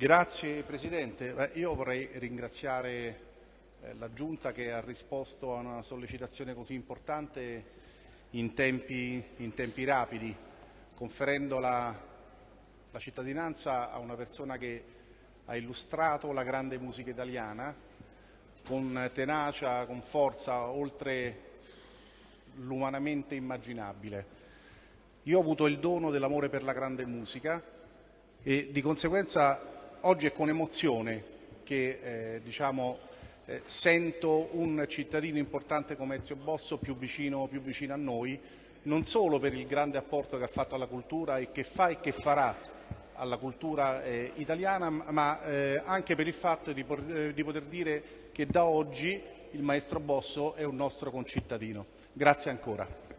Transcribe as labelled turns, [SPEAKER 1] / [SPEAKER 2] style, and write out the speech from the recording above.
[SPEAKER 1] Grazie Presidente. Io vorrei ringraziare eh, la Giunta che ha risposto a una sollecitazione così importante in tempi, in tempi rapidi, conferendo la, la cittadinanza a una persona che ha illustrato la grande musica italiana con tenacia, con forza, oltre l'umanamente immaginabile. Io ho avuto il dono dell'amore per la grande musica e di conseguenza oggi è con emozione che eh, diciamo, eh, sento un cittadino importante come Ezio Bosso più vicino, più vicino a noi, non solo per il grande apporto che ha fatto alla cultura e che fa e che farà alla cultura eh, italiana, ma eh, anche per il fatto di, eh, di poter dire che da oggi il maestro Bosso è un nostro concittadino. Grazie ancora.